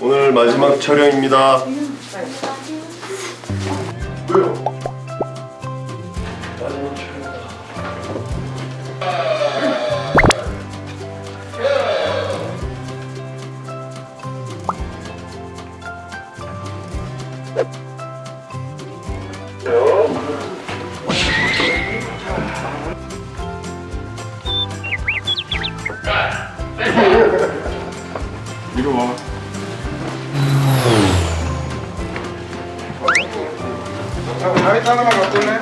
오늘 마지막 촬영입니다. 왜요? 이거 봐. 라 이트 하나만 갖고 올래?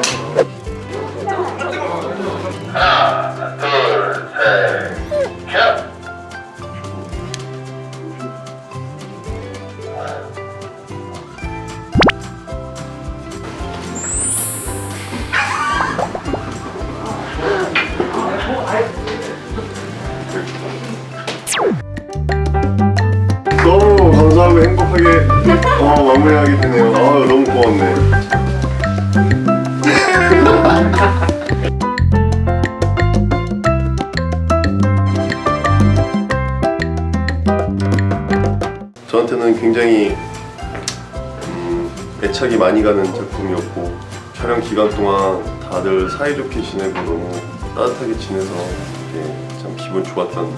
너무 감사하고 행복하게 어, 마무리하게 되네요. 아 너무 고맙네. 저한테는 굉장히 음, 애착이 많이 가는 작품이었고 촬영 기간 동안 다들 사이좋게 지내고 너무 따뜻하게 지내서 이게 참 기분 좋았던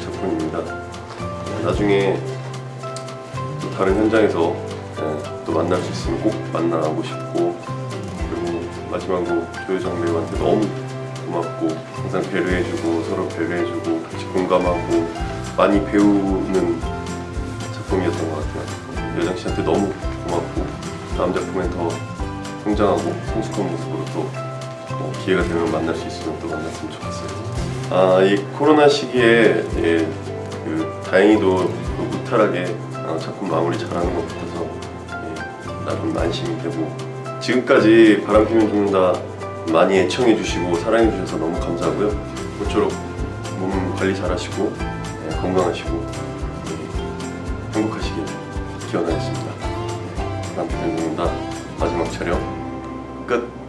작품입니다. 나중에 또 다른 현장에서 예, 또 만날 수 있으면 꼭 만나고 싶고 그리고 마지막으로 조효정 배우한테 너무 고맙고 항상 배려해주고 서로 배려해주고 같이 공감하고 많이 배우는 작품이었던 것 같아요. 여정 씨한테 너무 고맙고 다음 작품엔 더 성장하고 성숙한 모습으로 또 어, 기회가 되면 만날 수 있으면 또 만났으면 좋겠어요. 아, 이 코로나 시기에 예, 그 다행히도 그 무탈하게 어, 작품 마무리 잘하는 것 같아서 예, 나름 안심이 되고 지금까지 바람피면 죽는다 많이 애청해 주시고 사랑해 주셔서 너무 감사하고요. 모쪼록 몸 관리 예, 건강하시고 예, 행복하시길 기원하겠습니다. 바람피면 죽는다 마지막 촬영 끝.